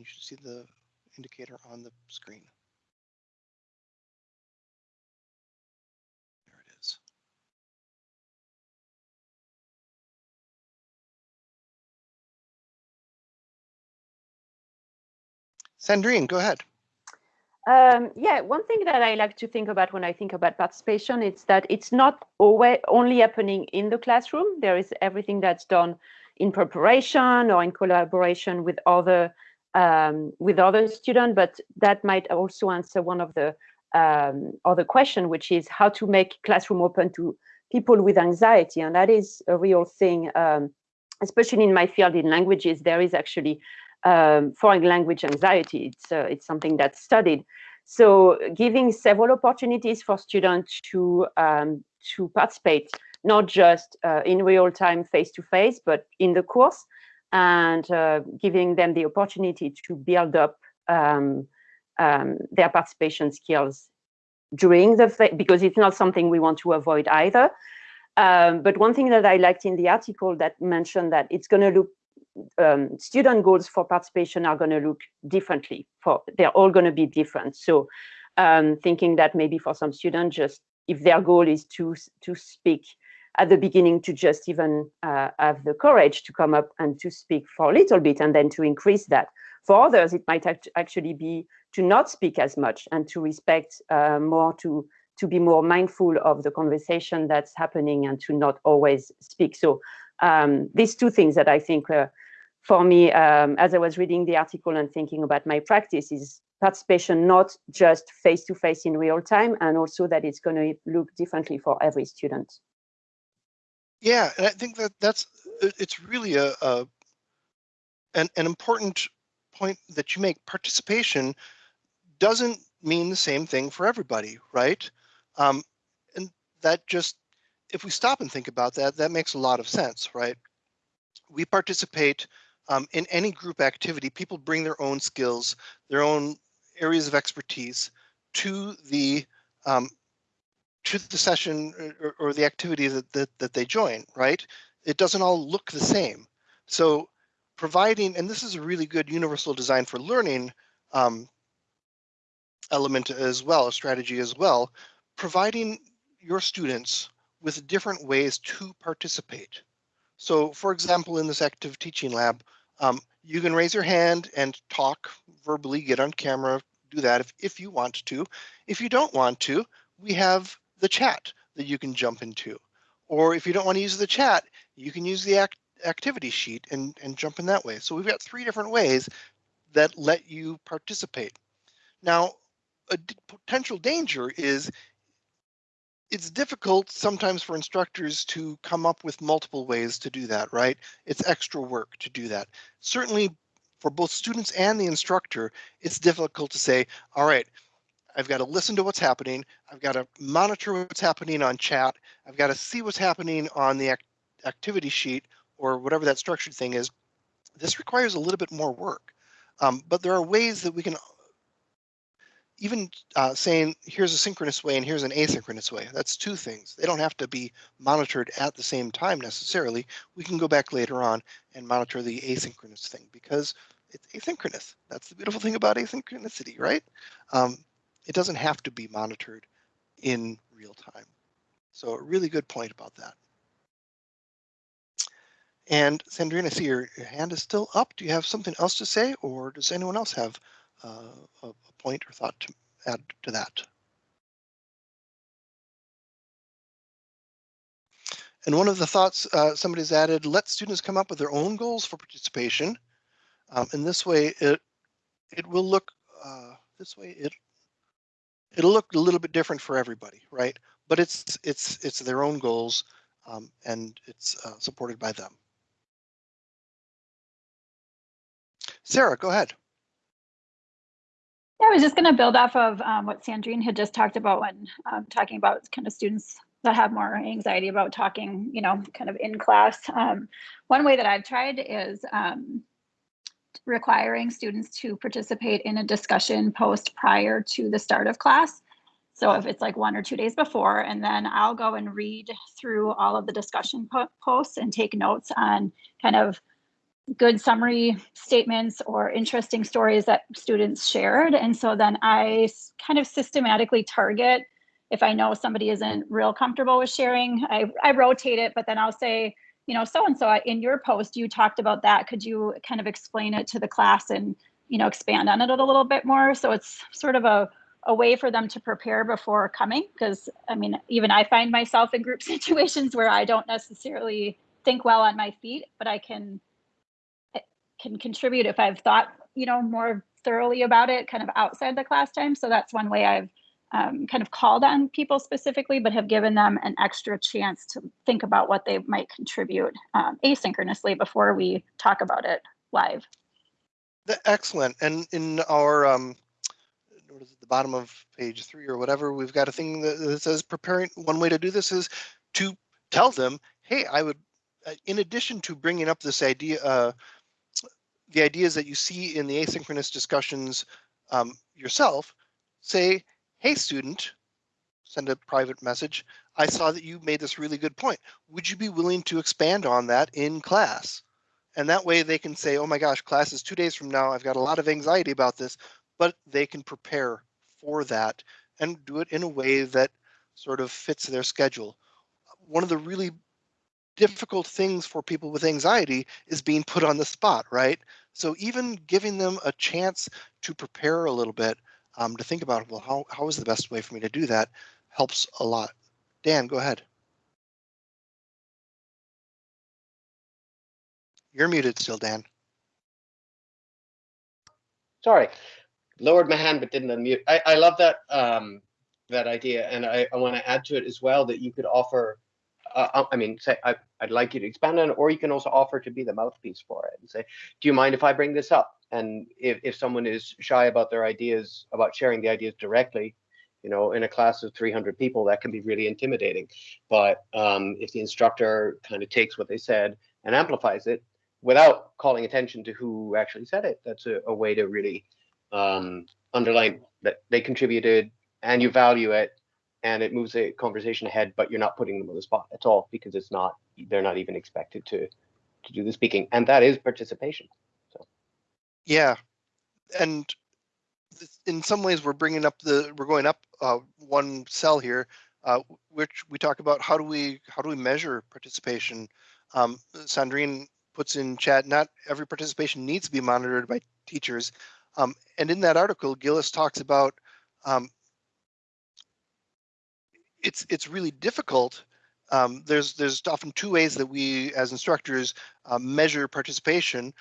you should see the indicator on the screen. There it is. Sandrine, go ahead. Um, yeah, one thing that I like to think about when I think about participation is that it's not always only happening in the classroom. There is everything that's done in preparation or in collaboration with other um, with other students, but that might also answer one of the um, other question, which is how to make classroom open to people with anxiety, and that is a real thing. Um, especially in my field in languages, there is actually um, foreign language anxiety. It's, uh, it's something that's studied. So giving several opportunities for students to, um, to participate, not just uh, in real time face-to-face, -face, but in the course, and uh, giving them the opportunity to build up um, um their participation skills during the, because it's not something we want to avoid either. Um, but one thing that I liked in the article that mentioned that it's going to look um, student goals for participation are going to look differently. For they're all going to be different. So um, thinking that maybe for some students, just if their goal is to to speak at the beginning, to just even uh, have the courage to come up and to speak for a little bit, and then to increase that. For others, it might act actually be to not speak as much and to respect uh, more to to be more mindful of the conversation that's happening and to not always speak. So um, these two things that I think uh, for me, um, as I was reading the article and thinking about my practice is participation, not just face-to-face -face in real time, and also that it's going to look differently for every student. Yeah, and I think that that's, it's really a, a an, an important point that you make. Participation doesn't mean the same thing for everybody, right? Um, and that just if we stop and think about that, that makes a lot of sense, right? We participate um, in any group activity. People bring their own skills, their own areas of expertise to the um, to the session or, or the activity that, that, that they join, right? It doesn't all look the same. So providing, and this is a really good universal design for learning um, element as well, a strategy as well, providing your students with different ways to participate. So for example, in this active teaching lab, um, you can raise your hand and talk verbally, get on camera, do that if, if you want to. If you don't want to, we have the chat that you can jump into. Or if you don't want to use the chat, you can use the act activity sheet and, and jump in that way. So we've got three different ways that let you participate. Now, a potential danger is it's difficult sometimes for instructors to come up with multiple ways to do that, right? It's extra work to do that. Certainly for both students and the instructor, it's difficult to say, all right, I've got to listen to what's happening. I've got to monitor what's happening on chat. I've got to see what's happening on the act activity sheet or whatever that structured thing is. This requires a little bit more work. Um, but there are ways that we can even uh, saying here's a synchronous way and here's an asynchronous way. That's two things. They don't have to be monitored at the same time necessarily. We can go back later on and monitor the asynchronous thing because it's asynchronous. That's the beautiful thing about asynchronicity, right? Um, it doesn't have to be monitored in real time. So a really good point about that. And Sandrine, I see your, your hand is still up. Do you have something else to say or does anyone else have uh, a, point or thought to add to that. And one of the thoughts uh, somebody's added, let students come up with their own goals for participation. Um, and this way it it will look uh, this way it it'll look a little bit different for everybody, right? But it's it's it's their own goals um, and it's uh, supported by them. Sarah, go ahead. Yeah, I was just going to build off of um, what Sandrine had just talked about when um, talking about kind of students that have more anxiety about talking, you know, kind of in class. Um, one way that I've tried is um, requiring students to participate in a discussion post prior to the start of class. So if it's like one or two days before, and then I'll go and read through all of the discussion po posts and take notes on kind of good summary statements or interesting stories that students shared. And so then I kind of systematically target if I know somebody isn't real comfortable with sharing, I, I rotate it, but then I'll say, you know, so and so in your post, you talked about that. Could you kind of explain it to the class and, you know, expand on it a little bit more? So it's sort of a, a way for them to prepare before coming. Because I mean, even I find myself in group situations where I don't necessarily think well on my feet, but I can eh, can contribute if I've thought, you know, more thoroughly about it kind of outside the class time. So that's one way I've um, kind of called on people specifically, but have given them an extra chance to think about what they might contribute um, asynchronously before we talk about it live. Excellent. And in our, um, what is it, the bottom of page three or whatever, we've got a thing that, says preparing. One way to do this is to tell them, hey, I would, uh, in addition to bringing up this idea, uh, the ideas that you see in the asynchronous discussions um, yourself, say, hey, student, send a private message. I saw that you made this really good point. Would you be willing to expand on that in class? And that way they can say, oh my gosh, class is two days from now. I've got a lot of anxiety about this, but they can prepare for that and do it in a way that sort of fits their schedule. One of the really difficult things for people with anxiety is being put on the spot, right? So even giving them a chance to prepare a little bit, um, to think about, well, how, how is the best way for me to do that helps a lot. Dan, go ahead. You're muted still, Dan. Sorry, lowered my hand but didn't unmute. I, I love that um, that idea, and I, I want to add to it as well that you could offer. Uh, I mean, say I, I'd like you to expand on it, or you can also offer to be the mouthpiece for it and say, "Do you mind if I bring this up?" And if if someone is shy about their ideas, about sharing the ideas directly, you know, in a class of 300 people, that can be really intimidating. But um, if the instructor kind of takes what they said and amplifies it, without calling attention to who actually said it. That's a, a way to really um, underline that they contributed and you value it and it moves the conversation ahead, but you're not putting them on the spot at all because it's not, they're not even expected to, to do the speaking. And that is participation. Yeah, and in some ways, we're bringing up the we're going up uh, one cell here, uh, which we talk about how do we how do we measure participation. Um, Sandrine puts in chat. Not every participation needs to be monitored by teachers, um, and in that article, Gillis talks about um, it's it's really difficult. Um, there's there's often two ways that we as instructors uh, measure participation.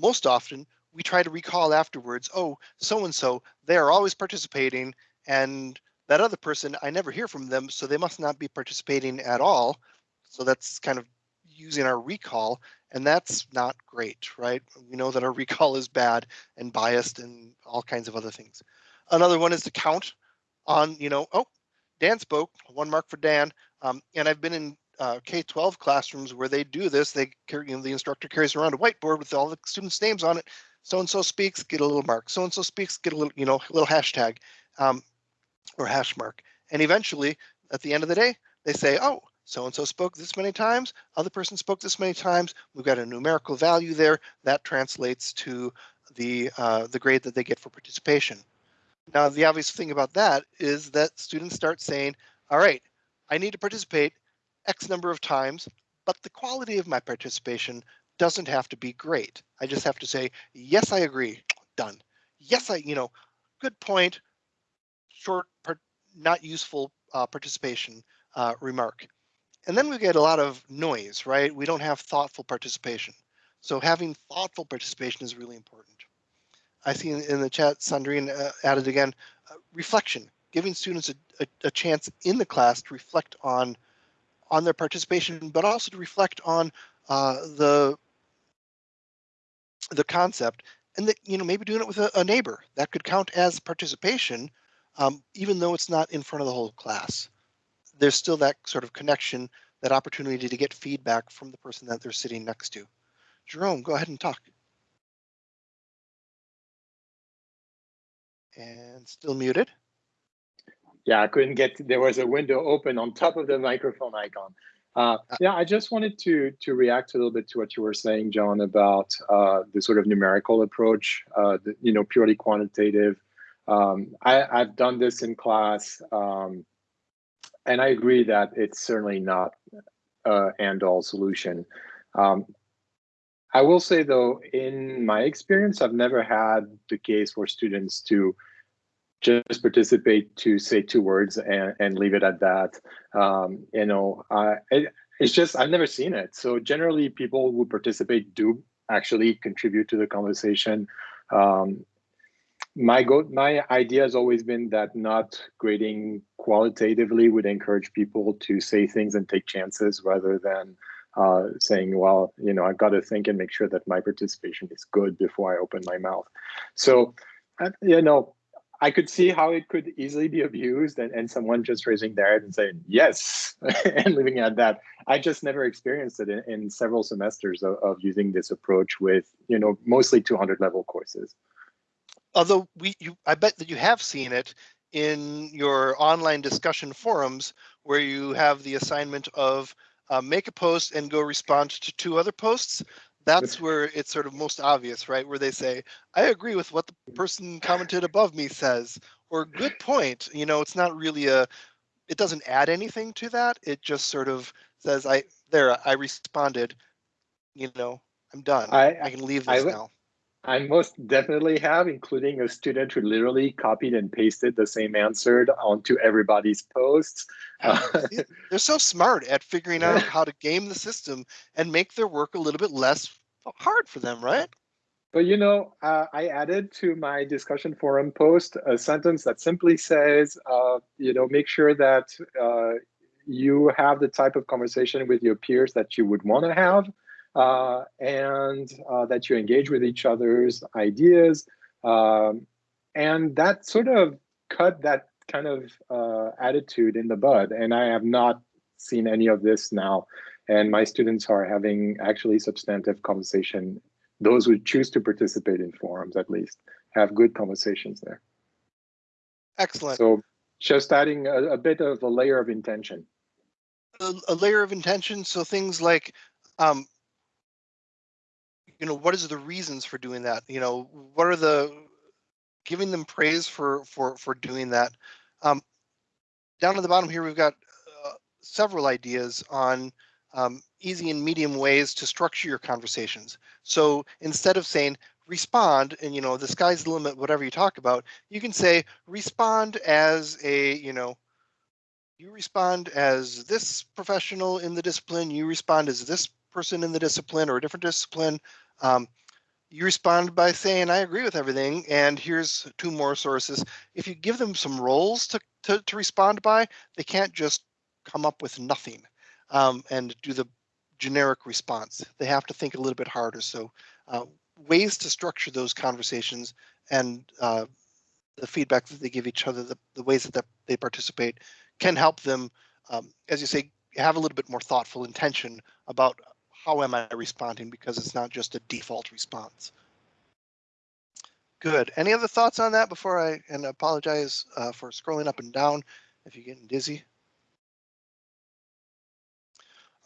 Most often we try to recall afterwards, oh, so and so, they are always participating, and that other person, I never hear from them, so they must not be participating at all. So that's kind of using our recall, and that's not great, right? We know that our recall is bad and biased and all kinds of other things. Another one is to count on, you know, oh, Dan spoke, one mark for Dan. Um, and I've been in uh, K-12 classrooms where they do this. They carry, you know, the instructor carries around a whiteboard with all the students' names on it. So and so speaks, get a little mark. So and so speaks, get a little, you know, a little hashtag um, or hash mark. And eventually, at the end of the day, they say, oh, so and so spoke this many times. Other person spoke this many times. We've got a numerical value there that translates to the uh, the grade that they get for participation. Now, the obvious thing about that is that students start saying, all right, I need to participate X number of times, but the quality of my participation doesn't have to be great. I just have to say, yes, I agree, done. Yes, I, you know, good point, short, not useful uh, participation uh, remark. And then we get a lot of noise, right? We don't have thoughtful participation. So having thoughtful participation is really important. I see in, in the chat, Sandrine uh, added again, uh, reflection, giving students a, a, a chance in the class to reflect on on their participation, but also to reflect on uh, the the concept and that you know maybe doing it with a, a neighbor that could count as participation um, even though it's not in front of the whole class. There's still that sort of connection that opportunity to get feedback from the person that they're sitting next to. Jerome go ahead and talk. And still muted Yeah, I couldn't get, there was a window open on top of the microphone icon. Uh, yeah, I just wanted to to react a little bit to what you were saying, John, about uh, the sort of numerical approach, uh, the, you know, purely quantitative. Um, I, I've done this in class, um, and I agree that it's certainly not a and-all solution. Um, I will say though, in my experience, I've never had the case for students to just participate to say two words and, and leave it at that. Um, you know, it, it's just, I've never seen it. So generally people who participate do actually contribute to the conversation. Um, my go my idea has always been that not grading qualitatively would encourage people to say things and take chances rather than uh, saying, well, you know, I've got to think and make sure that my participation is good before I open my mouth. So, uh, you know, I could see how it could easily be abused and, and someone just raising their hand and saying, yes, and leaving it at that. I just never experienced it in, in several semesters of, of using this approach with, you know, mostly 200 level courses although we you i bet that you have seen it in your online discussion forums where you have the assignment of uh, make a post and go respond to two other posts that's where it's sort of most obvious right? Where they say i agree with what the person commented above me says or good point you know it's not really a it doesn't add anything to that. It just sort of says i there i responded you know i'm done. I, I can leave this I, now I most definitely have, including a student who literally copied and pasted the same answer onto everybody's posts. They're so smart at figuring out how to game the system and make their work a little bit less hard for them, right? But you know, uh, I added to my discussion forum post a sentence that simply says, uh, you know, make sure that uh, you have the type of conversation with your peers that you would want to have uh, and uh, that you engage with each other's ideas. Um, and that sort of cut that kind of uh, attitude in the bud. And I have not seen any of this now. And my students are having actually substantive conversation. Those who choose to participate in forums, at least, have good conversations there. Excellent. So just adding a, a bit of a layer of intention. A, a, layer of intention. So things like um, you know what is the reasons for doing that? You know what are the giving them praise for for for doing that? Um, down at the bottom here we've got uh, several ideas on um, easy and medium ways to structure your conversations. So instead of saying respond and you know the sky's the limit whatever you talk about you can say respond as a you know you respond as this professional in the discipline you respond as this person in the discipline or a different discipline um, you respond by saying, I agree with everything, and here's two more sources. If you give them some roles to, to, to respond by, they can't just come up with nothing um, and do the generic response. They have to think a little bit harder. So uh, ways to structure those conversations and uh, the feedback that they give each other, the, the ways that they participate can help them, um, as you say, have a little bit more thoughtful intention about how am I responding because it's not just a default response. Good. Any other thoughts on that before I and apologize uh, for scrolling up and down if you're getting dizzy.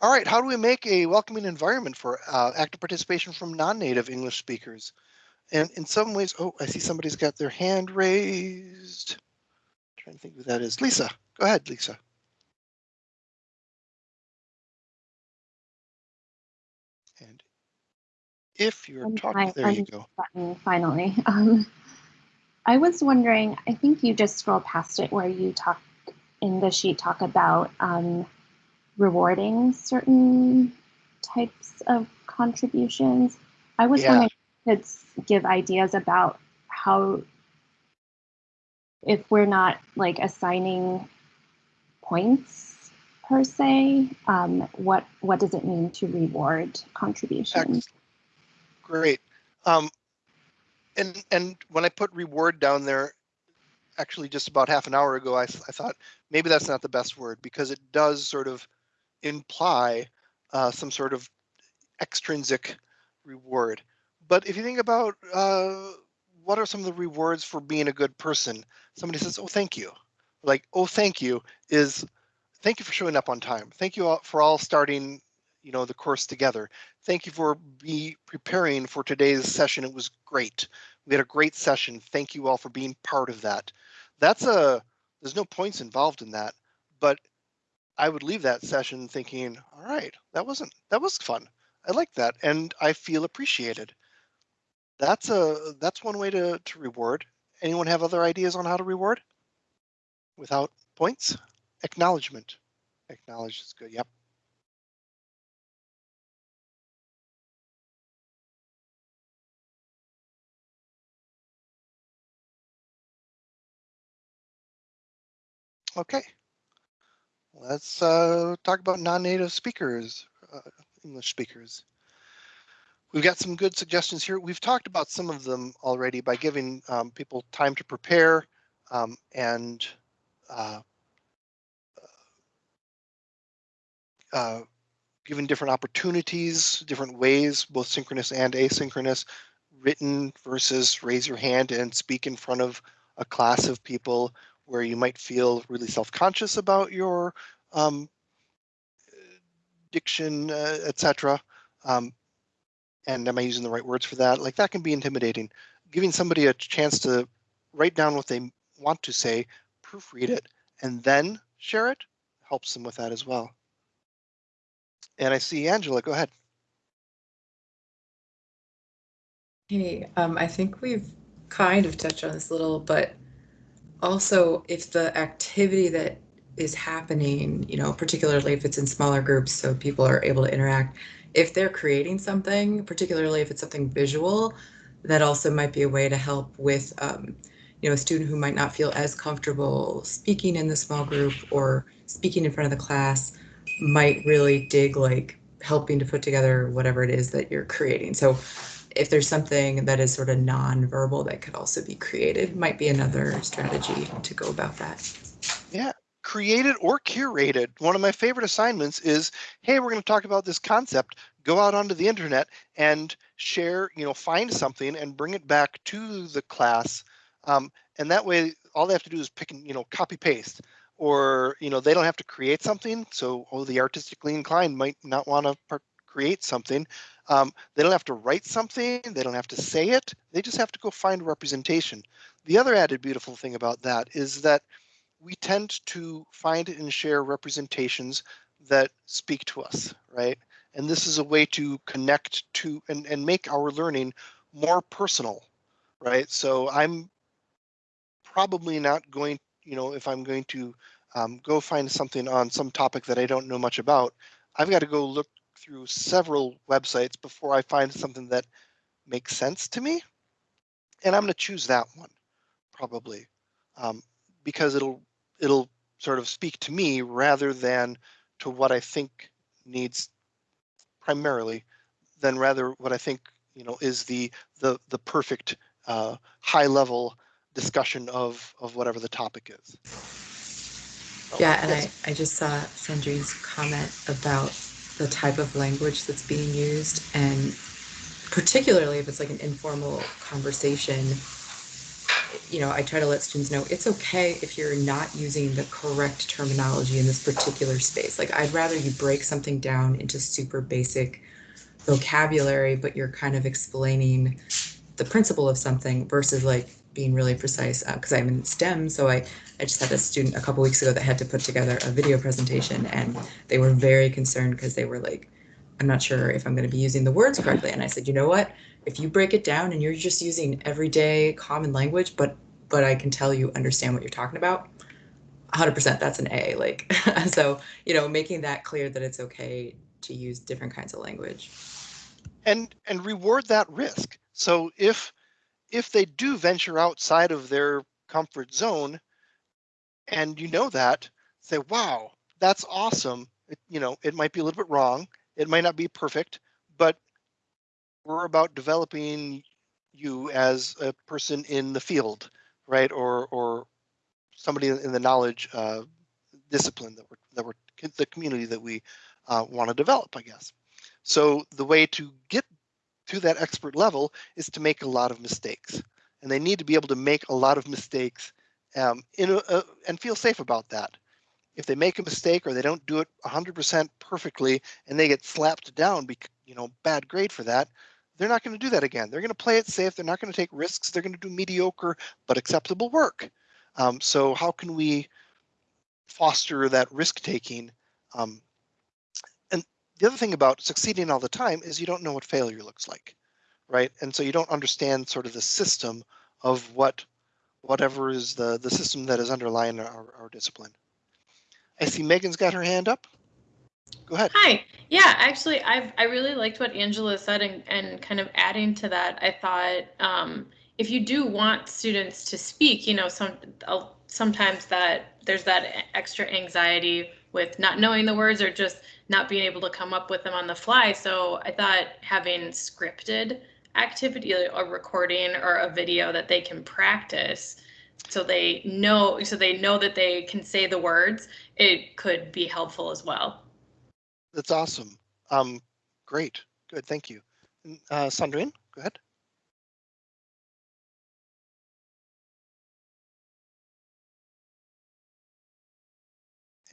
All right, how do we make a welcoming environment for uh, active participation from non-native English speakers? And in some ways, oh, I see somebody's got their hand raised. I'm trying to think who that is. Lisa, go ahead, Lisa. If you're um, talking, there you go. Button, finally. Um, I was wondering, I think you just scrolled past it where you talk in the sheet talk about um, rewarding certain types of contributions. I was yeah. wondering if you could give ideas about how, if we're not like assigning points per se? Um, what what does it mean to reward contributions? Great. Um, and and when I put reward down there, actually just about half an hour ago, I, I thought maybe that's not the best word because it does sort of imply uh, some sort of extrinsic reward. But if you think about uh, what are some of the rewards for being a good person, somebody says, "Oh, thank you." Like, "Oh, thank you" is thank you for showing up on time. Thank you all for all starting, you know, the course together. Thank you for be preparing for today's session. It was great. We had a great session. Thank you all for being part of that. That's a, there's no points involved in that, but I would leave that session thinking, all right, that wasn't, that was fun. I like that. And I feel appreciated. That's a, that's one way to, to reward. Anyone have other ideas on how to reward? Without points? Acknowledgement. Acknowledge is good. Yep. Okay. Let's uh, talk about non-native speakers, uh, English speakers. We've got some good suggestions here. We've talked about some of them already by giving um, people time to prepare um, and uh, uh, given different opportunities, different ways, both synchronous and asynchronous, written versus raise your hand and speak in front of a class of people where you might feel really self-conscious about your um, diction, uh, etc. Um, and am I using the right words for that? Like that can be intimidating. Giving somebody a chance to write down what they want to say, proofread it, and then share it helps them with that as well. And I see Angela, go ahead. Hey, um, I think we've kind of touched on this a little, but also if the activity that is happening, you know, particularly if it's in smaller groups so people are able to interact, if they're creating something, particularly if it's something visual, that also might be a way to help with, um, you know, a student who might not feel as comfortable speaking in the small group or speaking in front of the class might really dig like helping to put together whatever it is that you're creating. So if there's something that is sort of non-verbal that could also be created, might be another strategy to go about that. Yeah, created or curated. One of my favorite assignments is, hey, we're going to talk about this concept. Go out onto the internet and share, you know, find something and bring it back to the class. Um, and that way, all they have to do is pick and, you know, copy paste or you know they don't have to create something so oh the artistically inclined might not want to create something um, they don't have to write something they don't have to say it they just have to go find representation. The other added beautiful thing about that is that we tend to find and share representations that speak to us right? And this is a way to connect to and, and make our learning more personal right? So i'm probably not going you know, if I'm going to um, go find something on some topic that I don't know much about, I've got to go look through several websites before I find something that makes sense to me. And I'm going to choose that one probably um, because it'll it'll sort of speak to me rather than to what I think needs primarily than rather what I think you know is the the the perfect uh, high level discussion of of whatever the topic is. Yeah, and I, I just saw Sandrine's comment about the type of language that's being used and particularly if it's like an informal conversation, you know, I try to let students know it's okay if you're not using the correct terminology in this particular space. Like I'd rather you break something down into super basic vocabulary, but you're kind of explaining the principle of something versus like being really precise because uh, I'm in STEM. So I, I just had a student a couple weeks ago that had to put together a video presentation and they were very concerned because they were like, I'm not sure if I'm going to be using the words correctly. And I said, you know what? If you break it down and you're just using everyday common language, but but I can tell you understand what you're talking about, 100% that's an A. Like, so, you know, making that clear that it's okay to use different kinds of language. And and reward that risk. So if if they do venture outside of their comfort zone and you know that say wow that's awesome. It, you know it might be a little bit wrong it might not be perfect but we're about developing you as a person in the field right? Or or somebody in the knowledge uh, discipline that we're that we're the community that we uh, want to develop i guess. So the way to get to that expert level is to make a lot of mistakes. And they need to be able to make a lot of mistakes um, in a, and feel safe about that. if they make a mistake or they don't do it 100% perfectly and they get slapped down, bec- you know, bad grade for that, they're not going to do that again. They're going to play it safe. They're not going to take risks. They're going to do mediocre but acceptable work. Um, so how can we foster that risk taking? Um, the other thing about succeeding all the time is you don't know what failure looks like, right? And so you don't understand sort of the system of what whatever is the the system that is underlying our, our discipline. I see Megan's got her hand up. Go ahead. Hi. Yeah, actually, I've I really liked what Angela said, and, and kind of adding to that, I thought um, if you do want students to speak, you know, some uh, sometimes that there's that extra anxiety with not knowing the words or just not being able to come up with them on the fly. So I thought having scripted activity, a recording or a video that they can practice so they know so they know that they can say the words it could be helpful as well That's awesome. Um, great. Good. Thank you. Uh, Sandrine, go ahead.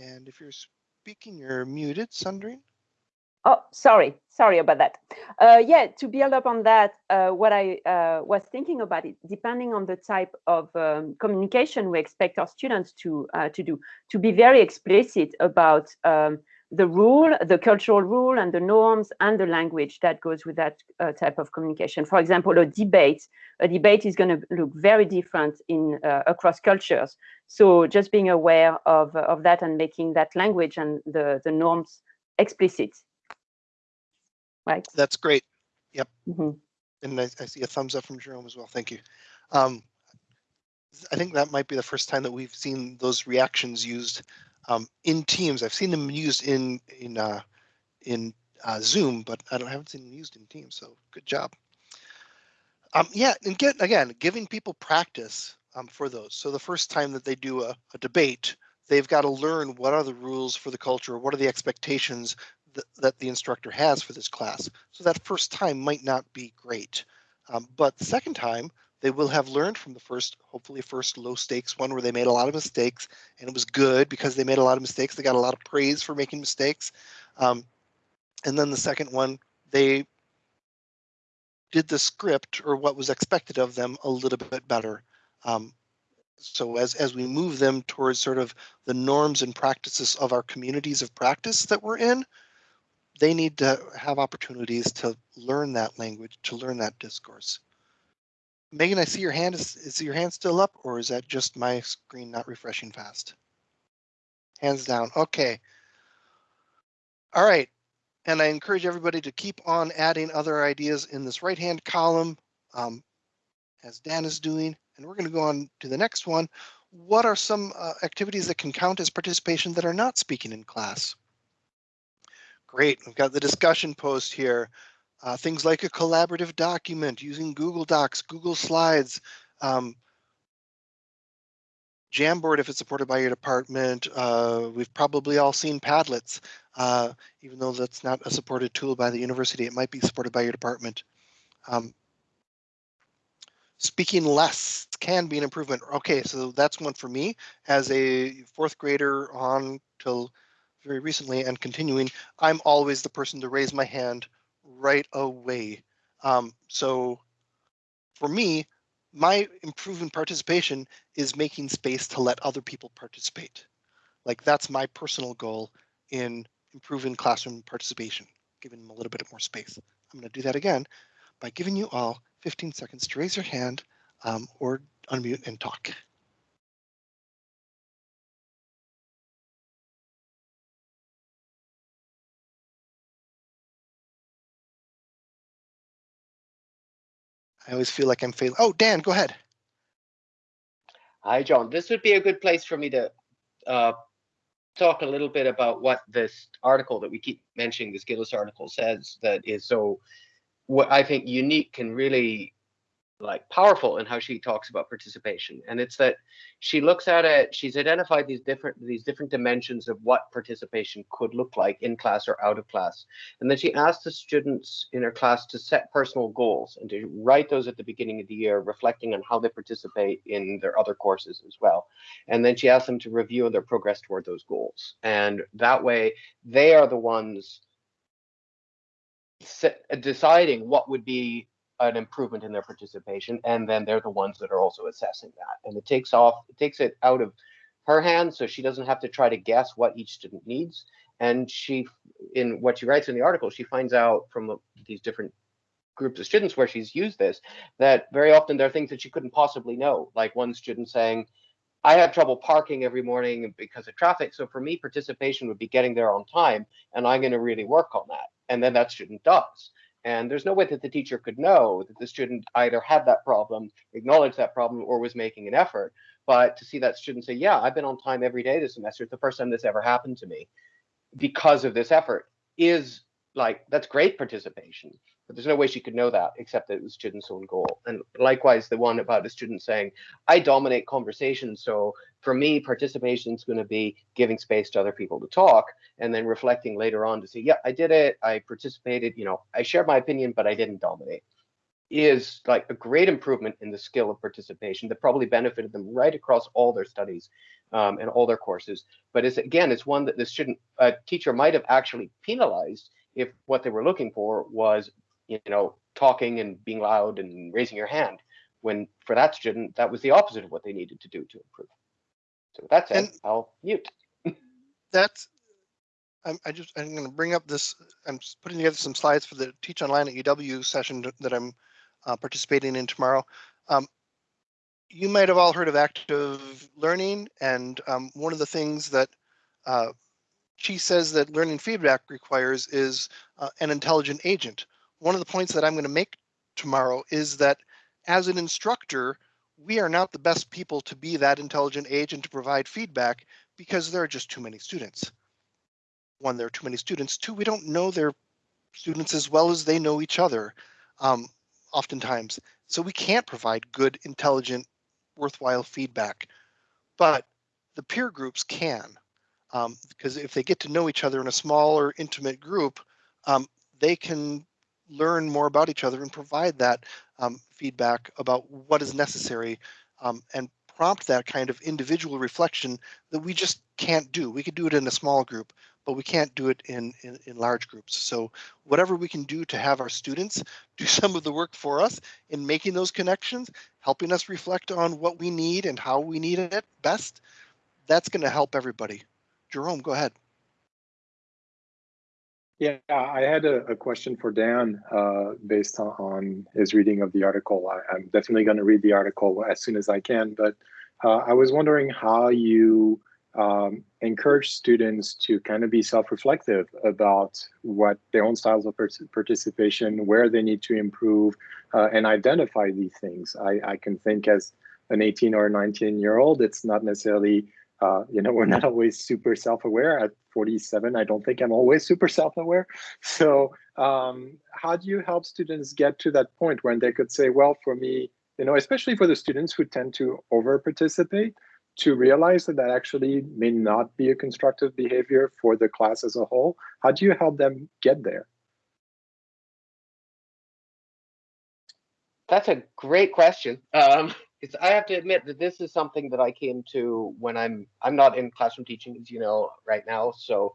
And if you're speaking, you're muted, Sandrine. Oh, sorry, sorry about that. Uh, yeah, to build up on that, uh, what I uh, was thinking about it, depending on the type of um, communication we expect our students to uh, to do, to be very explicit about um, the rule, the cultural rule, and the norms and the language that goes with that uh, type of communication. For example, a debate, a debate is going to look very different in uh, across cultures. So just being aware of of that and making that language and the the norms explicit right? That's great. Mhm. And I, I see a thumbs up from Jerome as well. Thank you. Um, I think that might be the first time that we've seen those reactions used um, in Teams. I've seen them used in in uh, in uh, Zoom, but I don't haven't seen them used in Teams. So good job. Um, yeah, and get again giving people practice um, for those. So the first time that they do a, a debate, they've got to learn what are the rules for the culture, what are the expectations that, that the instructor has for this class. So that first time might not be great. Um, but the second time, they will have learned from the first, hopefully first low stakes one where they made a lot of mistakes and it was good because they made a lot of mistakes. They got a lot of praise for making mistakes. Um, and then the second one, they did the script or what was expected of them a little bit better. Um, so as, as we move them towards sort of the norms and practices of our communities of practice that we're in, they need to have opportunities to learn that language, to learn that discourse. Megan, I see your hand. Is, is your hand still up or is that just my screen not refreshing fast? Hands down. Okay. All right. And I encourage everybody to keep on adding other ideas in this right-hand column um, as Dan is doing. And we're going to go on to the next one. What are some uh, activities that can count as participation that are not speaking in class? Great, we've got the discussion post here. Uh, things like a collaborative document using Google Docs, Google Slides, um, Jamboard if it's supported by your department. Uh, we've probably all seen Padlets, uh, even though that's not a supported tool by the university, it might be supported by your department. Um, speaking less can be an improvement. Okay, so that's one for me as a fourth grader on till very recently and continuing, I'm always the person to raise my hand right away. Um, so for me, my improving participation is making space to let other people participate. Like that's my personal goal in improving classroom participation, giving them a little bit more space. I'm going to do that again by giving you all 15 seconds to raise your hand um, or unmute and talk. I always feel like I'm failing. Oh, Dan, go ahead. Hi, John. This would be a good place for me to uh, talk a little bit about what this article that we keep mentioning, this Gillis article says that is so, what I think unique can really like powerful in how she talks about participation. And it's that she looks at it she's identified these different these different dimensions of what participation could look like in class or out of class. And then she asked the students in her class to set personal goals and to write those at the beginning of the year reflecting on how they participate in their other courses as well. And then she asked them to review their progress toward those goals. And that way they are the ones deciding what would be an improvement in their participation and then they're the ones that are also assessing that and it takes off it takes it out of her hands so she doesn't have to try to guess what each student needs and she in what she writes in the article she finds out from these different groups of students where she's used this that very often there are things that she couldn't possibly know like one student saying I have trouble parking every morning because of traffic. So for me, participation would be getting there on time, and I'm going to really work on that. And then that student does. And there's no way that the teacher could know that the student either had that problem, acknowledged that problem, or was making an effort. But to see that student say, yeah, I've been on time every day this semester, it's the first time this ever happened to me because of this effort is like, that's great participation. But there's no way she could know that except that it was student's own goal. And likewise, the one about a student saying, I dominate conversation. So for me, participation is going to be giving space to other people to talk and then reflecting later on to say, yeah, I did it. I participated. You know, I shared my opinion, but I didn't dominate is like a great improvement in the skill of participation that probably benefited them right across all their studies um, and all their courses. But it's again, it's one that the student uh, teacher might have actually penalized if what they were looking for was you know, talking and being loud and raising your hand. When for that student, that was the opposite of what they needed to do to improve. So that's it. I'll mute. that's I'm, I just I'm going to bring up this. I'm putting together some slides for the Teach Online at UW session that I'm uh, participating in tomorrow. Um, you might have all heard of active learning, and um, one of the things that uh, she says that learning feedback requires is uh, an intelligent agent one of the points that I'm going to make tomorrow is that as an instructor, we are not the best people to be that intelligent agent to provide feedback because there are just too many students. One, there are too many students. Two, we don't know their students as well as they know each other um, oftentimes. So we can't provide good, intelligent, worthwhile feedback. But the peer groups can, um, because if they get to know each other in a small or intimate group, um, they can learn more about each other and provide that um, feedback about what is necessary um, and prompt that kind of individual reflection that we just can't do. We could do it in a small group, but we can't do it in, in, in large groups. So whatever we can do to have our students do some of the work for us in making those connections, helping us reflect on what we need and how we need it best, that's going to help everybody. Jerome, go ahead. Yeah, I had a, a question for Dan uh, based on, on, his reading of the article. I, am definitely going to read the article as soon as I can, but uh, I was wondering how you um, encourage students to kind of be self-reflective about what their own styles of participation, where they need to improve, uh, and identify these things. I, I can think as an 18 or 19 year old, it's not necessarily uh, you know, we're not always super self-aware. At 47, I don't think I'm always super self-aware. So um, how do you help students get to that point when they could say, well, for me, you know, especially for the students who tend to over-participate, to realize that that actually may not be a constructive behavior for the class as a whole? How do you help them get there? That's a great question. Um, it's I have to admit that this is something that I came to when I'm I'm not in classroom teaching, as you know, right now. So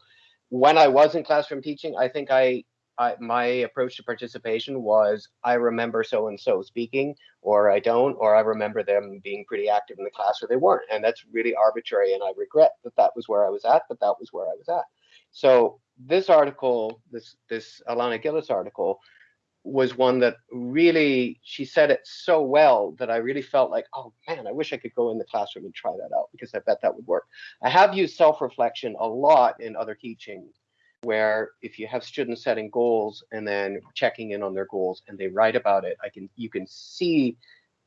when I was in classroom teaching, I think I, I my approach to participation was I remember so and so speaking, or I don't, or I remember them being pretty active in the class, or they weren't, and that's really arbitrary. And I regret that that was where I was at, but that was where I was at. So this article, this this Alana Gillis article, was one that really she said it so well that I really felt like, oh man, I wish I could go in the classroom and try that out because I bet that would work. I have used self-reflection a lot in other teaching where if you have students setting goals and then checking in on their goals and they write about it, I can you can see,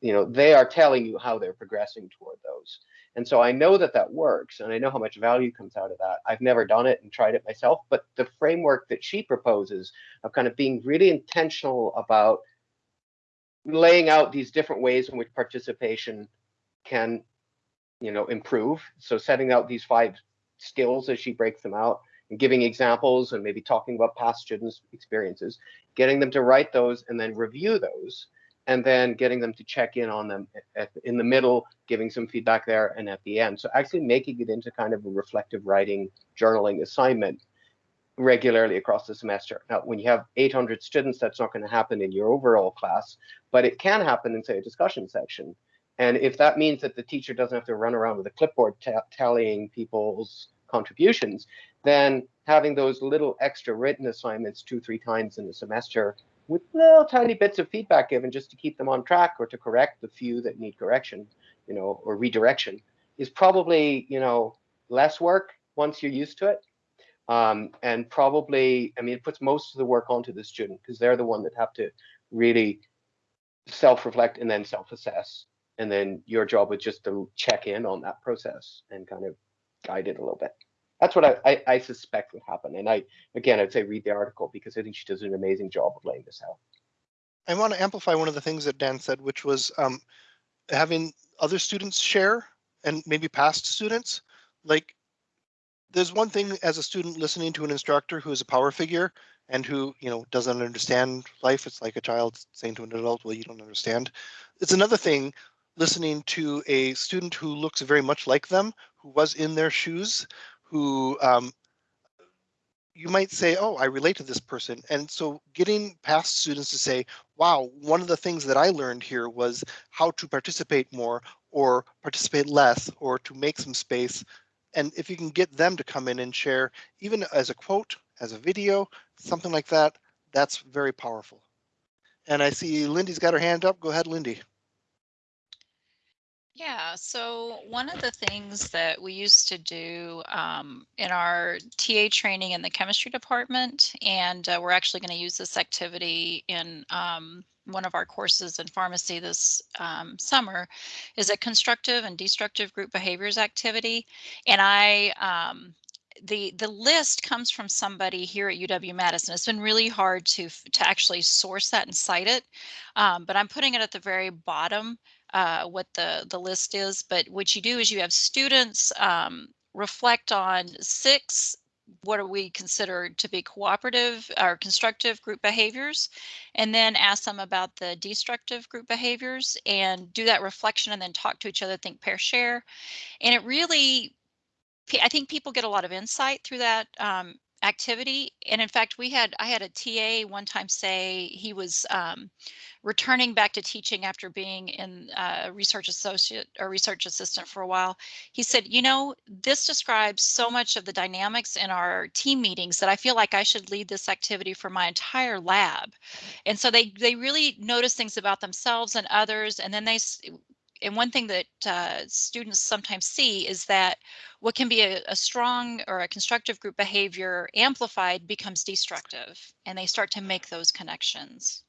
you know, they are telling you how they're progressing toward those. And so I know that that works and I know how much value comes out of that. I've never done it and tried it myself, but the framework that she proposes of kind of being really intentional about laying out these different ways in which participation can, you know, improve. So setting out these five skills as she breaks them out and giving examples and maybe talking about past students' experiences, getting them to write those and then review those, and then getting them to check in on them at, in the middle, giving some feedback there, and at the end. So actually making it into kind of a reflective writing journaling assignment regularly across the semester. Now, when you have 800 students, that's not going to happen in your overall class, but it can happen in, say, a discussion section. And if that means that the teacher doesn't have to run around with a clipboard tallying people's contributions, then having those little extra written assignments two, three times in the semester with little tiny bits of feedback given just to keep them on track or to correct the few that need correction, you know, or redirection is probably, you know, less work once you're used to it. Um, and probably, I mean, it puts most of the work onto the student because they're the one that have to really self-reflect and then self-assess. And then your job is just to check in on that process and kind of guide it a little bit that's what I, I, I, suspect would happen. And I, again, I'd say read the article because I think she does an amazing job of laying this out. I want to amplify one of the things that Dan said, which was um, having other students share and maybe past students. Like, there's one thing as a student listening to an instructor who is a power figure and who, you know, doesn't understand life. It's like a child saying to an adult, well, you don't understand. It's another thing listening to a student who looks very much like them, who was in their shoes, who um, you might say, oh, I relate to this person. And so getting past students to say, wow, one of the things that I learned here was how to participate more or participate less or to make some space. And if you can get them to come in and share, even as a quote, as a video, something like that, that's very powerful. And I see Lindy's got her hand up. Go ahead, Lindy. Yeah, so one of the things that we used to do um, in our TA training in the chemistry department, and uh, we're actually going to use this activity in um, one of our courses in pharmacy this um, summer, is a constructive and destructive group behaviors activity. And I um, the the list comes from somebody here at UW Madison. It's been really hard to to actually source that and cite it, um, but I'm putting it at the very bottom uh, what the, the list is. But what you do is you have students um, reflect on six what do we consider to be cooperative or constructive group behaviors and then ask them about the destructive group behaviors and do that reflection and then talk to each other think pair share and it really i think people get a lot of insight through that um, activity. And in fact, we had I had a TA one time say he was um, returning back to teaching after being in uh, research associate or research assistant for a while. He said, you know, this describes so much of the dynamics in our team meetings that I feel like I should lead this activity for my entire lab. And so they they really notice things about themselves and others, and then they and one thing that uh, students sometimes see is that what can be a, a, strong or a constructive group behavior amplified becomes destructive and they start to make those connections.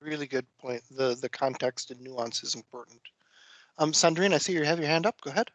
Really good point. The the context and nuance is important. Um, Sandrine, I see you have your hand up. Go ahead.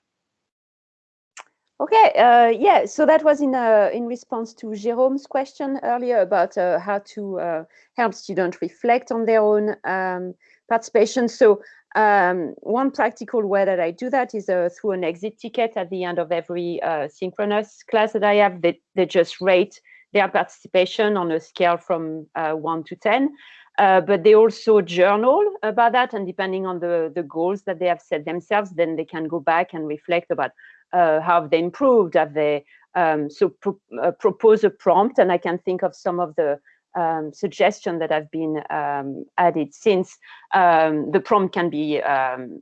Okay, uh, yeah, so that was in uh, in response to Jerome's question earlier about uh, how to uh, help students reflect on their own um, participation. So um, one practical way that I do that is uh, through an exit ticket at the end of every uh, synchronous class that I have. They, they just rate their participation on a scale from uh, 1 to 10. Uh, but they also journal about that, and depending on the, the goals that they have set themselves, then they can go back and reflect about uh, how have they improved, have they um, so pro uh, propose a prompt, and I can think of some of the um, suggestion that have been um, added since um, the prompt can be, um,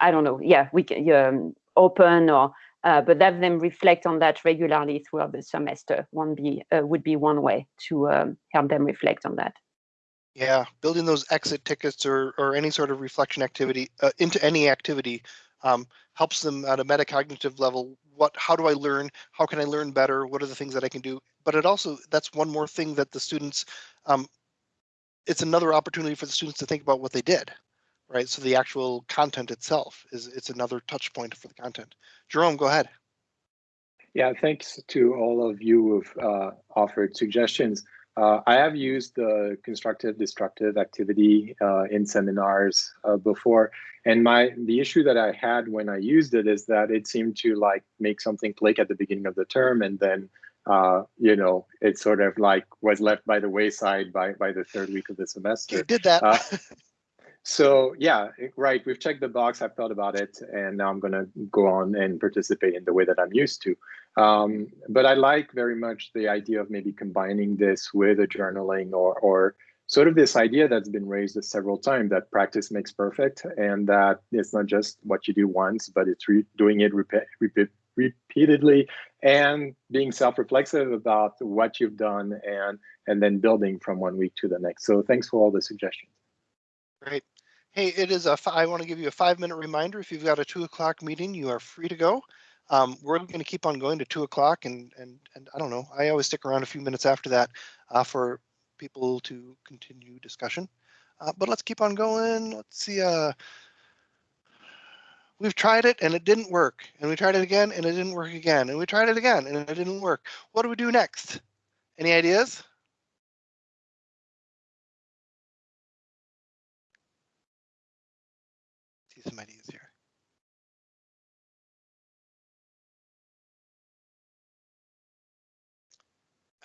I don't know, yeah, we can um, open or, uh, but have them reflect on that regularly throughout the semester. One be uh, would be one way to um, help them reflect on that. Yeah, building those exit tickets or or any sort of reflection activity uh, into any activity um, helps them at a metacognitive level. What, how do I learn? How can I learn better? What are the things that I can do? But it also, that's one more thing that the students, um, it's another opportunity for the students to think about what they did, right? So the actual content itself is, it's another touch point for the content. Jerome, go ahead. Yeah, thanks to all of you who've uh, offered suggestions. Uh, I have used the constructive destructive activity uh, in seminars uh, before, and my the issue that I had when I used it is that it seemed to like make something click at the beginning of the term, and then uh, you know it sort of like was left by the wayside by by the third week of the semester. You did that. So yeah, right. We've checked the box. I've thought about it, and now I'm gonna go on and participate in the way that I'm used to. Um, but I like very much the idea of maybe combining this with a journaling or or sort of this idea that's been raised several times that practice makes perfect, and that it's not just what you do once, but it's doing it repeat, repeatedly and being self-reflexive about what you've done and and then building from one week to the next. So thanks for all the suggestions. Great. Hey, it is a. I want to give you a five minute reminder. If you've got a two o'clock meeting, you are free to go. Um, we're going to keep on going to two o'clock, and and and I don't know. I always stick around a few minutes after that uh, for people to continue discussion. Uh, but let's keep on going. Let's see. Uh, we've tried it and it didn't work, and we tried it again and it didn't work again, and we tried it again and it didn't work. What do we do next? Any ideas? Here.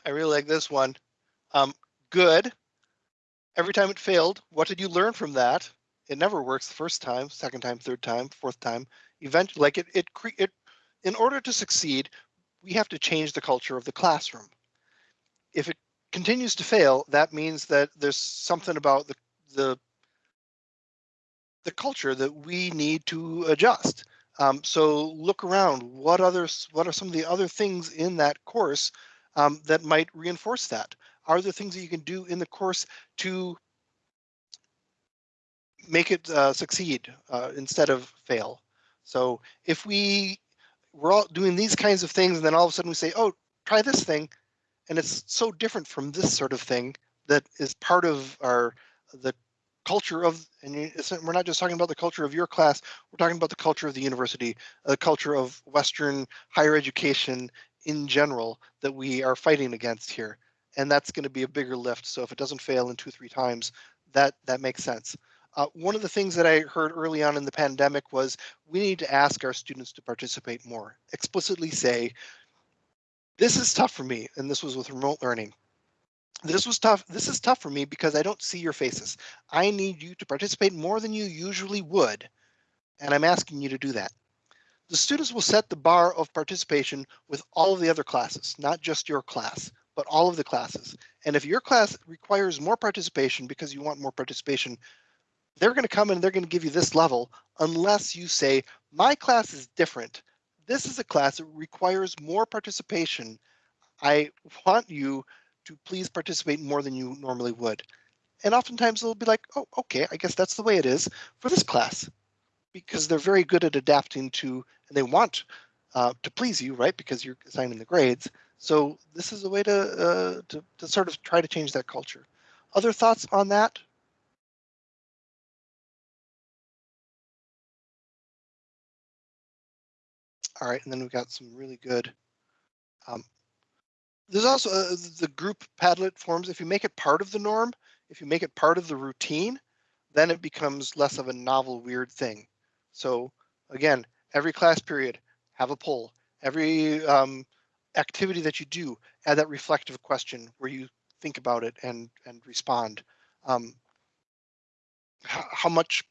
I really like this one. Um, good. Every time it failed, what did you learn from that? It never works the first time, second time, third time, fourth time. Eventually, like it, it, it, in order to succeed, we have to change the culture of the classroom. If it continues to fail, that means that there's something about the the the culture that we need to adjust. Um, so look around. What others? What are some of the other things in that course um, that might reinforce that? Are there things that you can do in the course to make it uh, succeed uh, instead of fail? So if we we're all doing these kinds of things, and then all of a sudden we say, "Oh, try this thing," and it's so different from this sort of thing that is part of our the culture of, and we're not just talking about the culture of your class, we're talking about the culture of the university, the culture of Western higher education in general that we are fighting against here. And that's going to be a bigger lift. So if it doesn't fail in two, three times, that, that makes sense. Uh, one of the things that I heard early on in the pandemic was we need to ask our students to participate more, explicitly say, this is tough for me. And this was with remote learning this was tough. This is tough for me because I don't see your faces. I need you to participate more than you usually would. And I'm asking you to do that. The students will set the bar of participation with all of the other classes, not just your class, but all of the classes. And if your class requires more participation because you want more participation, they're going to come and they're going to give you this level unless you say, my class is different. This is a class that requires more participation. I want you to please participate more than you normally would. And oftentimes they'll be like, oh, okay, I guess that's the way it is for this class because they're very good at adapting to, and they want uh, to please you, right? Because you're assigning the grades. So this is a way to, uh, to, to sort of try to change that culture. Other thoughts on that? All right, and then we've got some really good um, there's also uh, the group Padlet forms. If you make it part of the norm, if you make it part of the routine, then it becomes less of a novel, weird thing. So again, every class period, have a poll. Every um, activity that you do, add that reflective question where you think about it and and respond. Um, how, how much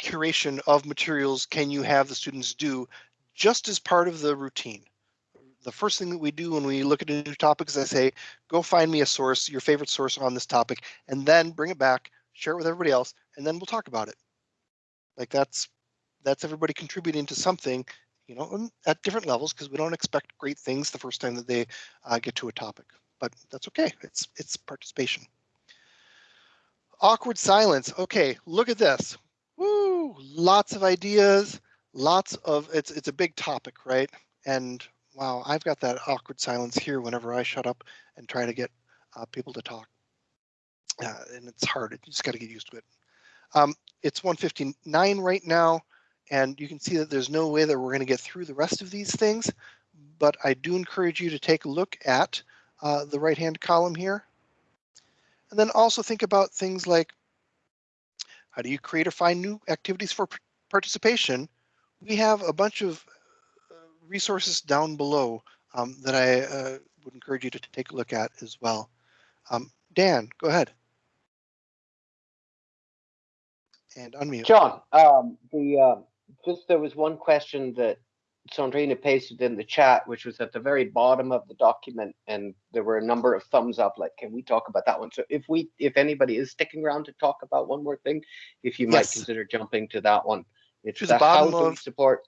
curation of materials can you have the students do just as part of the routine? The first thing that we do when we look at a new topic is I say, go find me a source, your favorite source on this topic, and then bring it back, share it with everybody else, and then we'll talk about it. Like that's that's everybody contributing to something, you know, at different levels because we don't expect great things the first time that they uh, get to a topic, but that's okay. It's it's participation. Awkward silence. Okay, look at this. Woo! Lots of ideas. Lots of it's it's a big topic, right? And wow, I've got that awkward silence here whenever I shut up and try to get uh, people to talk. Uh, and it's hard, you just got to get used to it. Um, it's 159 right now, and you can see that there's no way that we're going to get through the rest of these things, but I do encourage you to take a look at uh, the right-hand column here. And then also think about things like how do you create or find new activities for participation? We have a bunch of resources down below um, that I uh, would encourage you to take a look at as well. Um, Dan, go ahead. And unmute. John, um, the uh, just there was one question that Sandrina pasted in the chat, which was at the very bottom of the document, and there were a number of thumbs up. Like, can we talk about that one? So, if we, if anybody is sticking around to talk about one more thing, if you might consider jumping to that one, it's To the the bottom how do we of- support.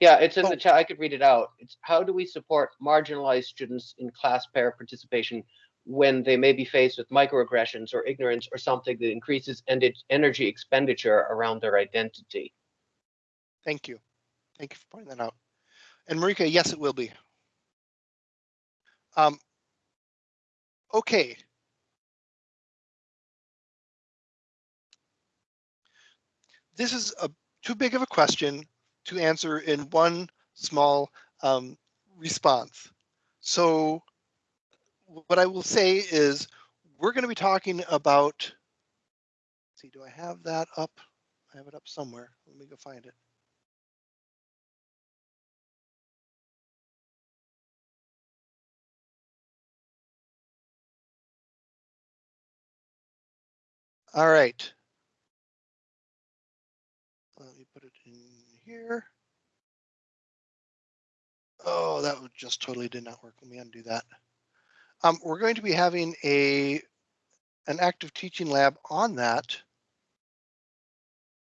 Yeah, it's in the chat. I could read it out. It's how do we support marginalized students in class pair participation when they may be faced with microaggressions or ignorance or something that increases energy expenditure around their identity. Thank you. Thank you for pointing that out. And Marika, yes, it will be. Um, okay. This is a too big of a question to answer in one small um, response. So what I will say is we're going to be talking about. see, do I have that up? I have it up somewhere. Let me go find it. All right. Let me put it in here. Oh, that just totally did not work. Let me undo that. Um, we're going to be having a an active teaching lab on that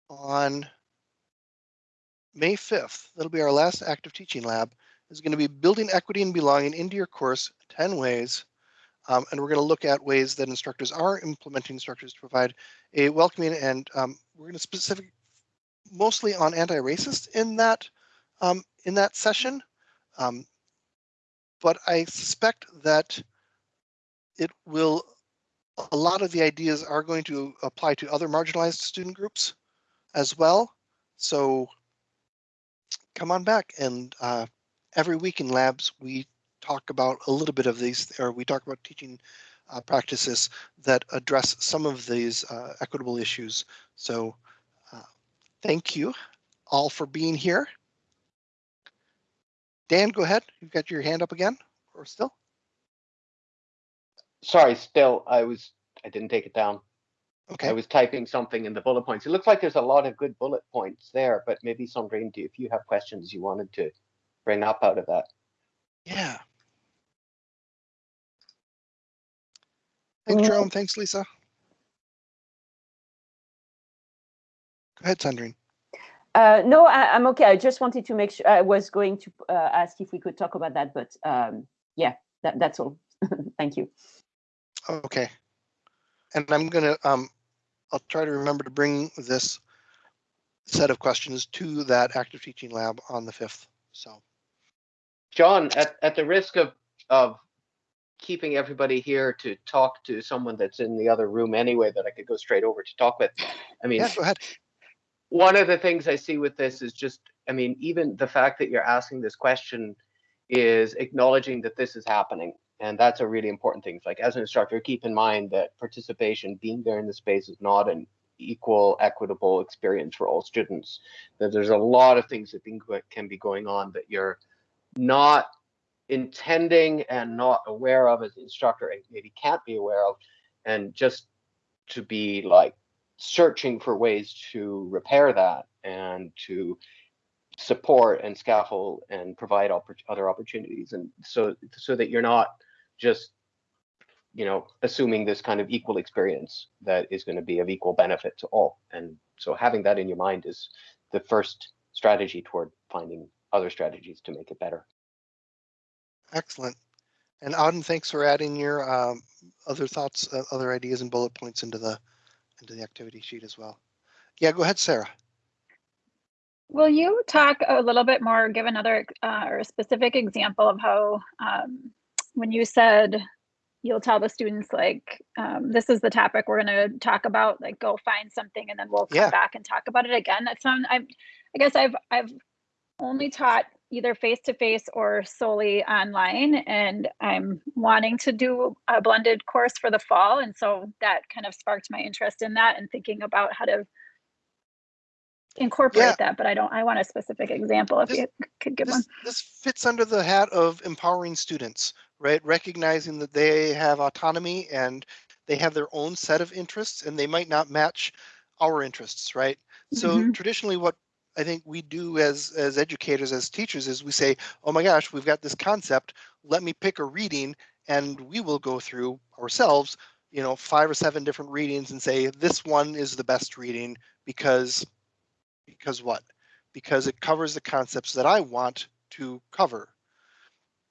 on May 5th. That'll be our last active teaching lab. Is going to be building equity and belonging into your course 10 ways. Um, and we're going to look at ways that instructors are implementing structures to provide a welcoming and um, we're going to specific mostly on anti-racist in that um, in that session. Um, but I suspect that it will a lot of the ideas are going to apply to other marginalized student groups as well. So come on back and uh, every week in labs we talk about a little bit of these or we talk about teaching uh, practices that address some of these uh, equitable issues. So thank you all for being here. Dan, go ahead. You've got your hand up again or still? Sorry, still, I was, I didn't take it down. Okay. I was typing something in the bullet points. It looks like there's a lot of good bullet points there, but maybe Sandrine, do if you have questions you wanted to bring up out of that. Yeah. Thanks, Jerome. Thanks, Lisa. Ahead, Sandrine. Uh, no, I, I'm okay. I just wanted to make sure I was going to uh, ask if we could talk about that, but um, yeah, that, that's all. Thank you. Okay. And I'm gonna, um, I'll try to remember to bring this set of questions to that active teaching lab on the fifth. So, John, at, at the risk of, of keeping everybody here to talk to someone that's in the other room anyway, that I could go straight over to talk with. I mean, yeah, go ahead. One of the things I see with this is just, I mean, even the fact that you're asking this question is acknowledging that this is happening. And that's a really important thing. Like as an instructor, keep in mind that participation, being there in the space is not an equal, equitable experience for all students. That there's a lot of things that can be going on that you're not intending and not aware of as an instructor and maybe can't be aware of. And just to be like searching for ways to repair that and to support and scaffold and provide other opportunities. And so so that you're not just you know assuming this kind of equal experience that is going to be of equal benefit to all. And so having that in your mind is the first strategy toward finding other strategies to make it better. Excellent. And Auden, thanks for adding your um, other thoughts, uh, other ideas and bullet points into the into the activity sheet as well. Yeah, go ahead, Sarah. Will you talk a little bit more, give another uh, or a specific example of how, um, when you said you'll tell the students like, um, this is the topic we're going to talk about, like go find something and then we'll come Yeah. back and talk about it again. That's not, I'm, I guess I've, I've only taught either face to face or solely online. And I'm wanting to do a blended course for the fall. And so that kind of sparked my interest in that and thinking about how to incorporate Yeah. that. But I don't, I want a specific example if This- you could give one. This, this fits under the hat of empowering students, right? Recognizing that they have autonomy and they have their own set of interests and they might not match our interests, right? So Mhm. traditionally what I think we do as as educators, as teachers, is we say, oh my gosh, we've got this concept, let me pick a reading and we will go through ourselves, you know, five or seven different readings and say, this one is the best reading because, because what? Because it covers the concepts that I want to cover.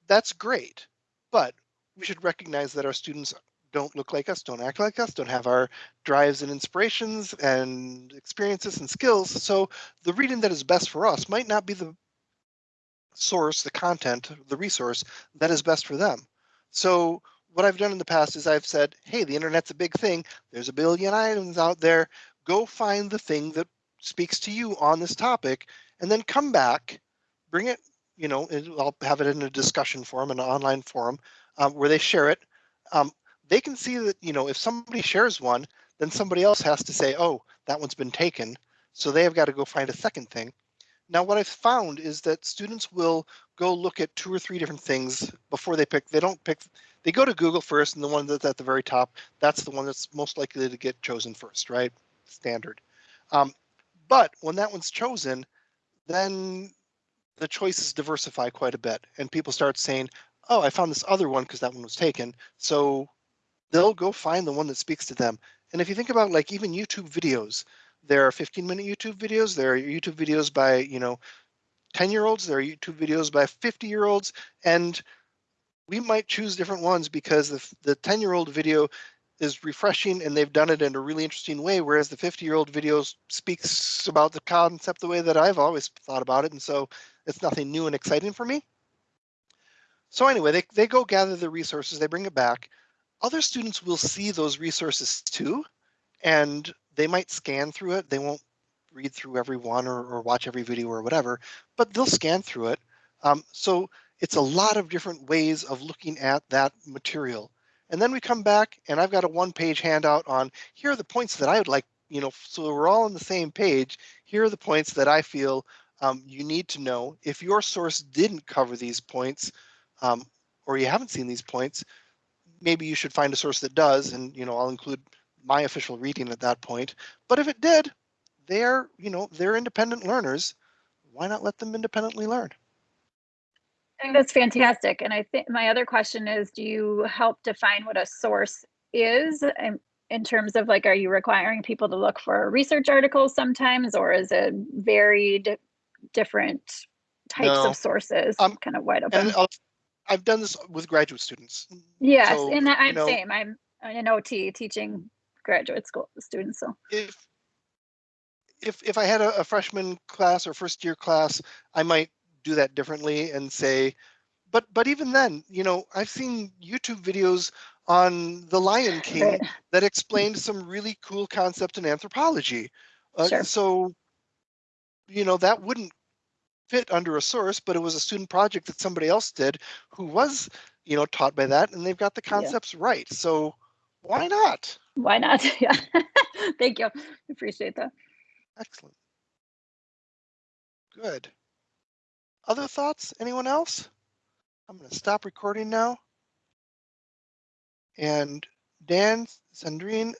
That's great, but we should recognize that our students don't look like us, don't act like us, don't have our drives and inspirations and experiences and skills. So the reading that is best for us might not be the source, the content, the resource that is best for them. So what I've done in the past is I've said, hey, the internet's a big thing. There's a billion items out there. Go find the thing that speaks to you on this topic and then come back, bring it, you know, I'll have it in a discussion forum, an online forum um, where they share it. Um, they can see that, you know, if somebody shares one, then somebody else has to say, oh, that one's been taken. So they have got to go find a second thing. Now, what I've found is that students will go look at two or three different things before they pick. They don't pick, they go to Google first, and the one that's at the very top, that's the one that's most likely to get chosen first, right? Standard. Um, but when that one's chosen, then the choices diversify quite a bit, and people start saying, oh, I found this other one because that one was taken. So they'll go find the one that speaks to them. And if you think about like even YouTube videos, there are 15 minute YouTube videos, there are YouTube videos by, you know, 10 year olds, there are YouTube videos by 50 year olds, and we might choose different ones because the, the 10 year old video is refreshing and they've done it in a really interesting way, whereas the 50 year old video speaks about the concept the way that I've always thought about it. And so it's nothing new and exciting for me. So anyway, they, they go gather the resources, they bring it back. Other students will see those resources too, and they might scan through it. They won't read through every one or, or watch every video or whatever, but they'll scan through it. Um, so it's a lot of different ways of looking at that material. And then we come back and I've got a one page handout on here are the points that I would like, you know, so we're all on the same page. Here are the points that I feel um, you need to know. If your source didn't cover these points, um, or you haven't seen these points, maybe you should find a source that does, and you know I'll include my official reading at that point. But if it did, they're you know they're independent learners. Why not let them independently learn? I think that's fantastic. And I think my other question is, do you help define what a source is? In, in terms of like, are you requiring people to look for research articles sometimes, or is it varied different types No. of sources, Um, kind of wide open? I'll, I've done this with graduate students. Yes, so, and I'm know- same. I'm an OT teaching graduate school students. So If if if I had a, a freshman class or first year class, I might do that differently and say, but but even then, you know, I've seen YouTube videos on the Lion King Right. that explained some really cool concept in anthropology. Uh, Sure. So, you know, that wouldn't fit under a source, but it was a student project that somebody else did who was, you know, taught by that, and they've got the Yeah. concepts right. So why not? why not? yeah. Thank you. Appreciate that. Excellent. Good. Other thoughts? Anyone else? I'm going to stop recording now. And Dan, Sandrine,